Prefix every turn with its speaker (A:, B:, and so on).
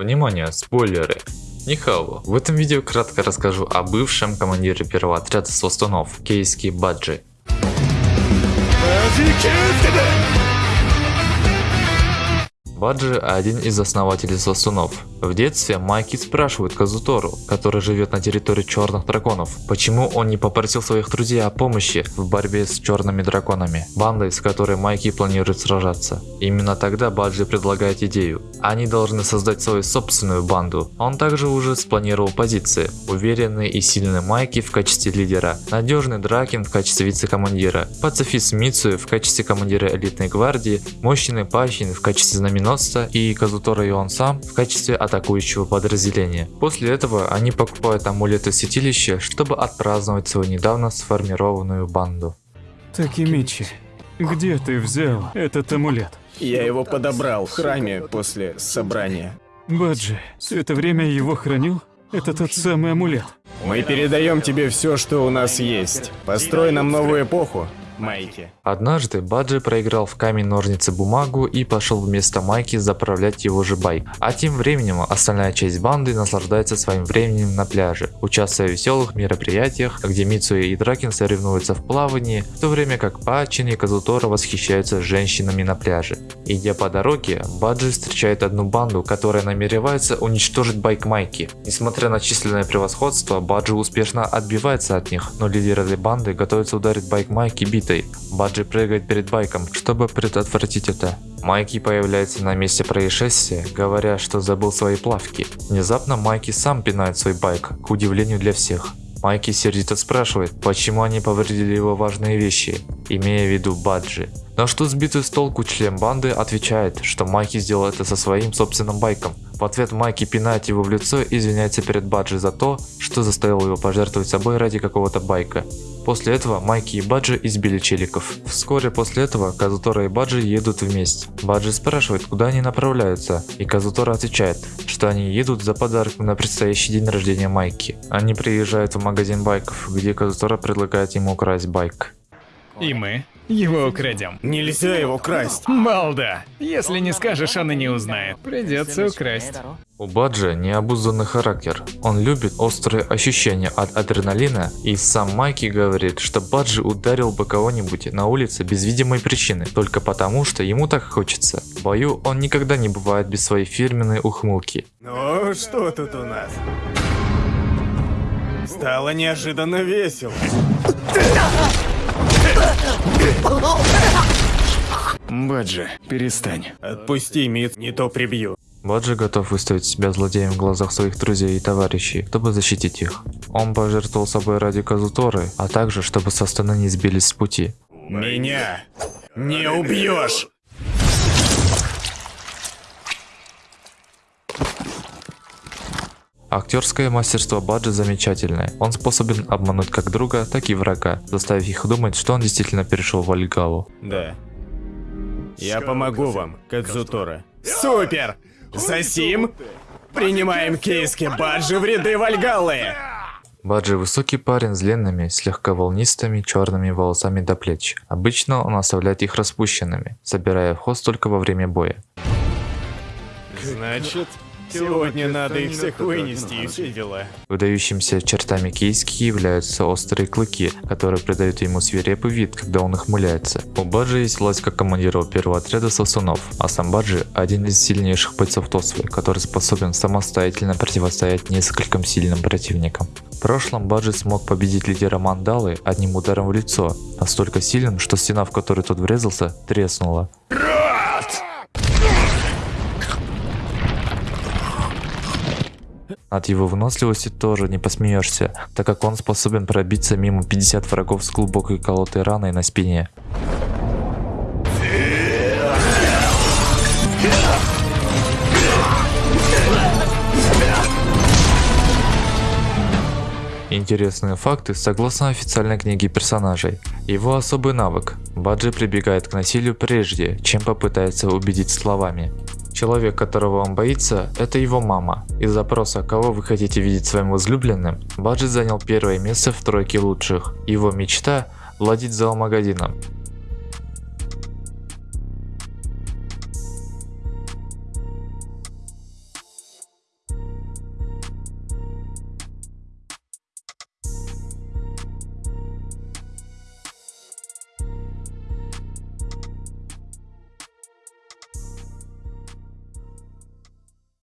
A: Внимание, спойлеры! Нихао, в этом видео кратко расскажу о бывшем командире первого отряда Свастунов, Кейски Баджи. Баджи один из основателей Сосунов. В детстве Майки спрашивает Казутору, который живет на территории черных драконов, почему он не попросил своих друзей о помощи в борьбе с черными драконами, бандой, с которой Майки планирует сражаться. Именно тогда Баджи предлагает идею. Они должны создать свою собственную банду. Он также уже спланировал позиции. Уверенный и сильный Майки в качестве лидера, надежный Дракин в качестве вице-командира, пацифист Мицу в качестве командира элитной гвардии, мощный Пачин в качестве знаменосца броненосца и Казутора и он сам в качестве атакующего подразделения. После этого они покупают амулеты святилища, чтобы отпраздновать свою недавно сформированную банду.
B: Такимичи, где ты взял этот амулет?
C: Я его подобрал в храме после собрания.
B: Баджи, все это время его хранил? Это тот самый амулет.
C: Мы передаем тебе все, что у нас есть. Построй нам новую эпоху, Майки.
A: Однажды Баджи проиграл в камень ножницы бумагу и пошел вместо Майки заправлять его же байк. А тем временем остальная часть банды наслаждается своим временем на пляже, участвуя в веселых мероприятиях, где Мицуэ и Дракин соревнуются в плавании, в то время как Пачин и Казутора восхищаются женщинами на пляже. Идя по дороге, Баджи встречает одну банду, которая намеревается уничтожить байк Майки. Несмотря на численное превосходство, Баджи успешно отбивается от них, но лидеры банды готовятся ударить байк Майки битвой защитой. Баджи прыгает перед байком, чтобы предотвратить это. Майки появляется на месте происшествия, говоря, что забыл свои плавки. Внезапно Майки сам пинает свой байк, к удивлению для всех. Майки сердито спрашивает, почему они повредили его важные вещи, имея в виду Баджи. На что сбитый с толку член банды отвечает, что Майки сделал это со своим собственным байком. В ответ Майки пинает его в лицо и извиняется перед Баджи за то, что заставил его пожертвовать собой ради какого-то байка. После этого Майки и Баджи избили челиков. Вскоре после этого Казутора и Баджи едут вместе. Баджи спрашивает, куда они направляются, и Казутора отвечает, что они едут за подарком на предстоящий день рождения Майки. Они приезжают в магазин байков, где Казутора предлагает ему украсть байк.
D: И мы его украдем.
C: Нельзя его красть.
D: Балда! Если не скажешь, он и не узнает. Придется украсть.
A: У Баджи необузданный характер. Он любит острые ощущения от адреналина и сам Майки говорит, что Баджи ударил бы кого-нибудь на улице без видимой причины, только потому, что ему так хочется. В бою он никогда не бывает без своей фирменной ухмылки.
C: Ну, что тут у нас? Стало неожиданно весело.
B: Баджи, перестань.
C: Отпусти, Мит, не то прибью.
A: Баджи готов выставить себя злодеем в глазах своих друзей и товарищей, чтобы защитить их. Он пожертвовал собой ради Казуторы, а также, чтобы састаны не сбились с пути.
C: Меня не убьешь!
A: Актерское мастерство Баджи замечательное. Он способен обмануть как друга, так и врага, заставив их думать, что он действительно перешел в Альгалу.
C: Да. Я помогу вам, Кадзутора. Супер! Засим! Принимаем кейски Баджи в ряды Вальгаллы!
A: Баджи высокий парень с длинными, слегка волнистыми черными волосами до плеч. Обычно он оставляет их распущенными, собирая в хвост только во время боя.
C: Значит, Сегодня надо их всех вынести и все дела.
A: Выдающимися чертами Кейски являются острые клыки, которые придают ему свирепый вид, когда он ухмыляется. У Баджи есть власть как командира первого отряда сосунов, а сам Баджи один из сильнейших бойцов Тосвы, который способен самостоятельно противостоять нескольким сильным противникам. В прошлом Баджи смог победить лидера Мандалы одним ударом в лицо, настолько сильным, что стена, в которую тот врезался, треснула. От его выносливости тоже не посмеешься, так как он способен пробиться мимо 50 врагов с глубокой колотой раной на спине. Интересные факты согласно официальной книге персонажей. Его особый навык. Баджи прибегает к насилию прежде, чем попытается убедить словами. Человек, которого он боится, это его мама. Из запроса «Кого вы хотите видеть своим возлюбленным?» Баджи занял первое место в тройке лучших. Его мечта – владеть зоомагазином.